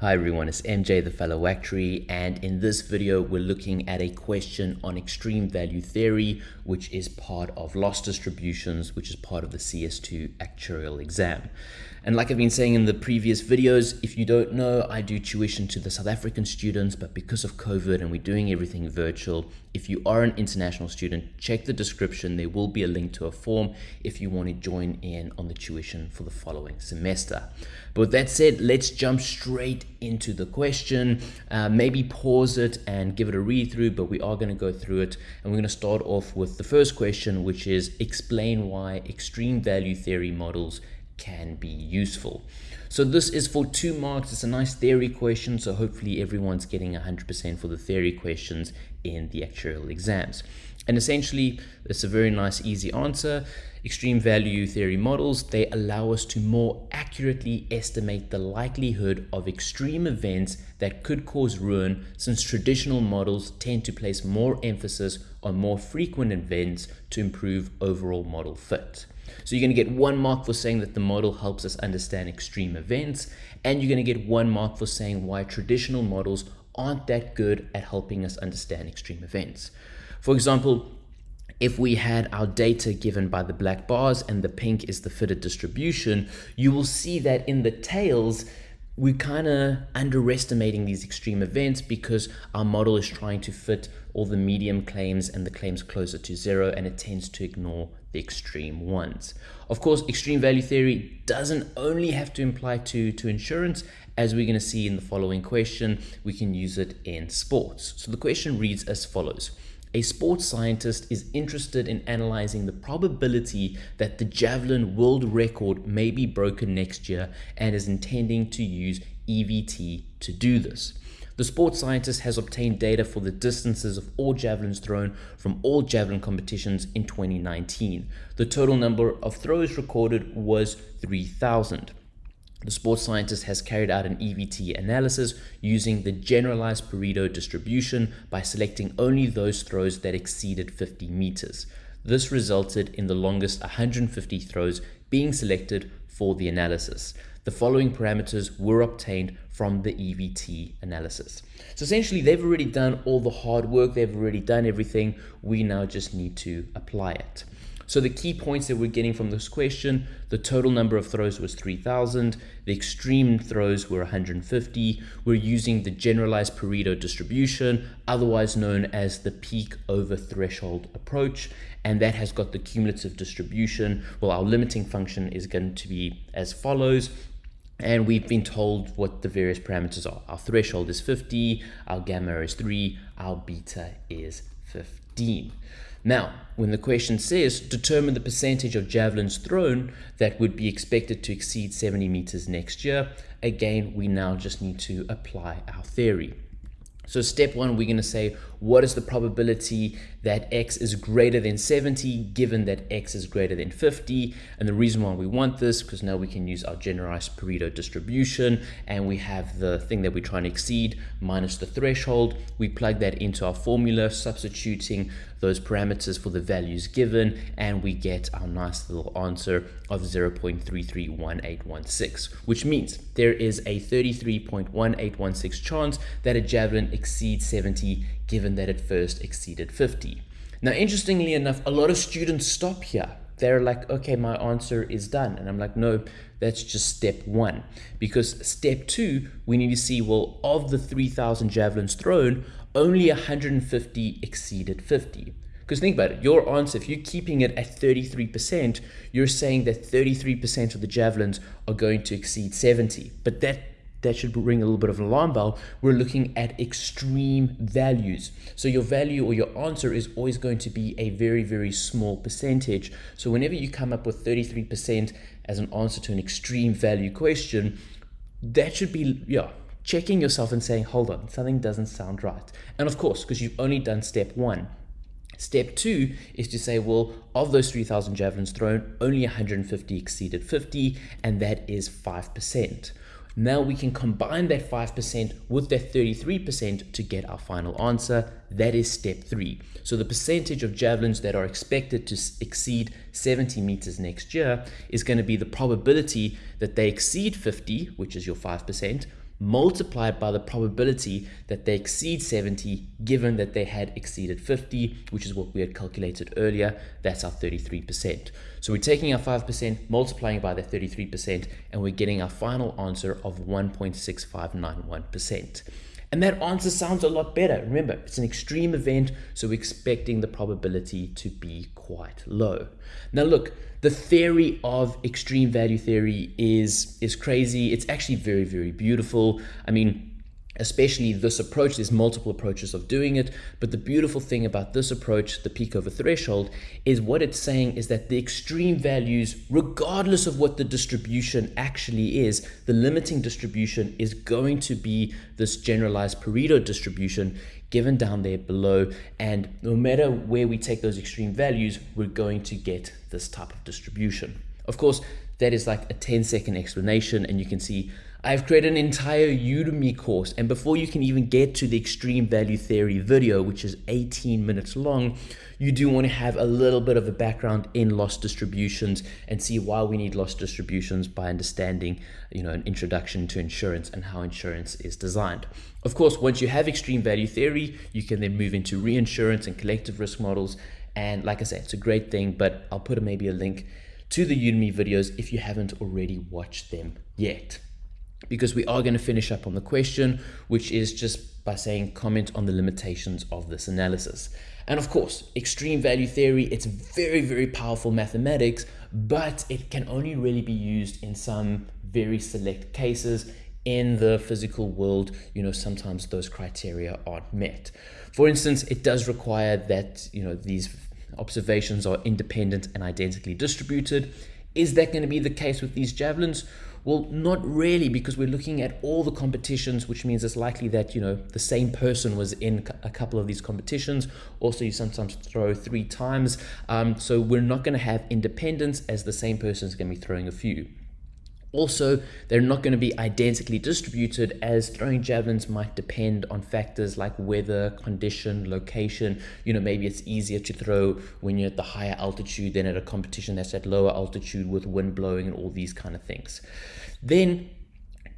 Hi everyone, it's MJ the fellow actuary and in this video we're looking at a question on extreme value theory which is part of loss distributions which is part of the CS2 actuarial exam. And like I've been saying in the previous videos, if you don't know, I do tuition to the South African students, but because of COVID and we're doing everything virtual, if you are an international student, check the description. There will be a link to a form if you want to join in on the tuition for the following semester. But with that said, let's jump straight into the question. Uh, maybe pause it and give it a read through, but we are going to go through it. And we're going to start off with the first question, which is explain why extreme value theory models can be useful. So this is for two marks. It's a nice theory question. So hopefully everyone's getting 100% for the theory questions in the actuarial exams. And essentially, it's a very nice, easy answer. Extreme value theory models, they allow us to more accurately estimate the likelihood of extreme events that could cause ruin since traditional models tend to place more emphasis on more frequent events to improve overall model fit. So you're going to get one mark for saying that the model helps us understand extreme events, and you're going to get one mark for saying why traditional models aren't that good at helping us understand extreme events. For example, if we had our data given by the black bars and the pink is the fitted distribution, you will see that in the tails, we're kind of underestimating these extreme events because our model is trying to fit all the medium claims and the claims closer to zero and it tends to ignore the extreme ones. Of course, extreme value theory doesn't only have to imply to, to insurance. As we're going to see in the following question, we can use it in sports. So the question reads as follows. A sports scientist is interested in analyzing the probability that the javelin world record may be broken next year and is intending to use EVT to do this. The sports scientist has obtained data for the distances of all javelins thrown from all javelin competitions in 2019. The total number of throws recorded was 3,000. The sports scientist has carried out an EVT analysis using the generalized Pareto distribution by selecting only those throws that exceeded 50 meters. This resulted in the longest 150 throws being selected for the analysis. The following parameters were obtained from the EVT analysis. So essentially, they've already done all the hard work, they've already done everything. We now just need to apply it. So the key points that we're getting from this question, the total number of throws was 3,000. The extreme throws were 150. We're using the generalized Pareto distribution, otherwise known as the peak over threshold approach. And that has got the cumulative distribution. Well, our limiting function is going to be as follows and we've been told what the various parameters are. Our threshold is 50, our gamma is 3, our beta is 15. Now, when the question says determine the percentage of javelins thrown that would be expected to exceed 70 meters next year, again, we now just need to apply our theory. So step one, we're going to say, what is the probability that x is greater than 70 given that x is greater than 50? And the reason why we want this, because now we can use our generalized Pareto distribution and we have the thing that we're trying to exceed minus the threshold. We plug that into our formula, substituting those parameters for the values given, and we get our nice little answer of 0.331816, which means there is a 33.1816 chance that a javelin exceeds 70 given that it first exceeded 50. Now, interestingly enough, a lot of students stop here. They're like, okay, my answer is done. And I'm like, no, that's just step one. Because step two, we need to see, well, of the 3,000 javelins thrown, only 150 exceeded 50. Because think about it, your answer, if you're keeping it at 33%, you're saying that 33% of the javelins are going to exceed 70. But that that should ring a little bit of an alarm bell. We're looking at extreme values. So your value or your answer is always going to be a very, very small percentage. So whenever you come up with 33% as an answer to an extreme value question, that should be, yeah, checking yourself and saying, hold on, something doesn't sound right. And of course, because you've only done step one. Step two is to say, well, of those 3,000 javelins thrown, only 150 exceeded 50, and that is 5%. Now we can combine that 5% with that 33% to get our final answer. That is step three. So the percentage of javelins that are expected to exceed 70 meters next year is going to be the probability that they exceed 50, which is your 5%, multiplied by the probability that they exceed 70 given that they had exceeded 50 which is what we had calculated earlier. That's our 33% so we're taking our 5% multiplying by the 33% and we're getting our final answer of 1.6591% and that answer sounds a lot better. Remember, it's an extreme event, so we're expecting the probability to be quite low. Now look, the theory of extreme value theory is, is crazy. It's actually very, very beautiful. I mean, especially this approach. There's multiple approaches of doing it, but the beautiful thing about this approach, the peak over threshold, is what it's saying is that the extreme values, regardless of what the distribution actually is, the limiting distribution is going to be this generalized Pareto distribution given down there below. And no matter where we take those extreme values, we're going to get this type of distribution. Of course, that is like a 10 second explanation and you can see I've created an entire Udemy course and before you can even get to the extreme value theory video which is 18 minutes long you do want to have a little bit of a background in loss distributions and see why we need loss distributions by understanding you know an introduction to insurance and how insurance is designed. Of course once you have extreme value theory you can then move into reinsurance and collective risk models and like I said it's a great thing but I'll put maybe a link to the Udemy videos if you haven't already watched them yet because we are going to finish up on the question, which is just by saying comment on the limitations of this analysis. And of course, extreme value theory, it's very, very powerful mathematics, but it can only really be used in some very select cases in the physical world, you know, sometimes those criteria aren't met. For instance, it does require that, you know, these observations are independent and identically distributed. Is that going to be the case with these javelins? Well, not really, because we're looking at all the competitions, which means it's likely that, you know, the same person was in a couple of these competitions. Also, you sometimes throw three times. Um, so we're not going to have independence as the same person is going to be throwing a few. Also, they're not going to be identically distributed as throwing javelins might depend on factors like weather, condition, location. You know, maybe it's easier to throw when you're at the higher altitude than at a competition that's at lower altitude with wind blowing and all these kind of things. Then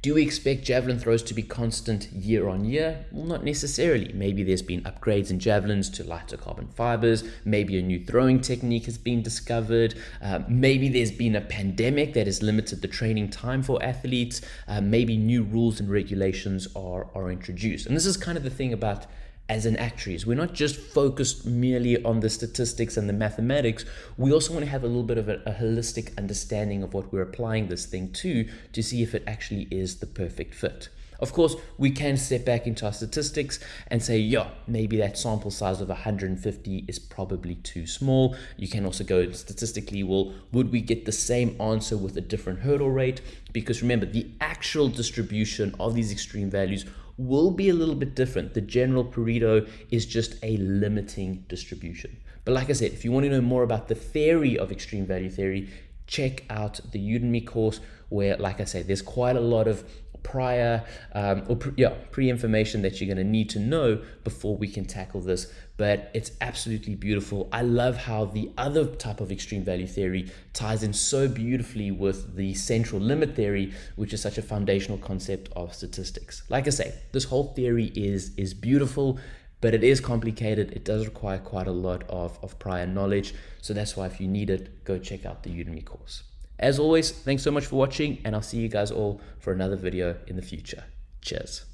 do we expect javelin throws to be constant year on year? Well, not necessarily. Maybe there's been upgrades in javelins to lighter carbon fibers. Maybe a new throwing technique has been discovered. Uh, maybe there's been a pandemic that has limited the training time for athletes. Uh, maybe new rules and regulations are, are introduced. And this is kind of the thing about as an actuaries. We're not just focused merely on the statistics and the mathematics. We also want to have a little bit of a, a, holistic understanding of what we're applying this thing to to see if it actually is the perfect fit. Of course, we can step back into our statistics and say, yeah, maybe that sample size of 150 is probably too small. You can also go statistically, well, would we get the same answer with a different hurdle rate? Because remember, the actual distribution of these extreme values will be a little bit different. The general Pareto is just a limiting distribution. But like I said, if you want to know more about the theory of extreme value theory, check out the Udemy course where, like I said, there's quite a lot of prior um, or pre, yeah pre-information that you're going to need to know before we can tackle this. But it's absolutely beautiful. I love how the other type of extreme value theory ties in so beautifully with the central limit theory which is such a foundational concept of statistics. Like i say this whole theory is is beautiful but it is complicated. It does require quite a lot of, of prior knowledge. So that's why if you need it go check out the udemy course as always, thanks so much for watching and I'll see you guys all for another video in the future. Cheers.